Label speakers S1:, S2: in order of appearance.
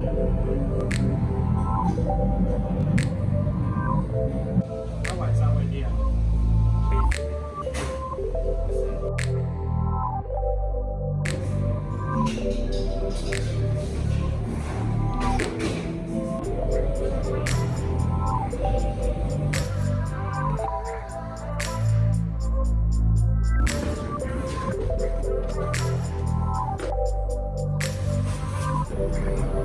S1: 它晚上会亮。这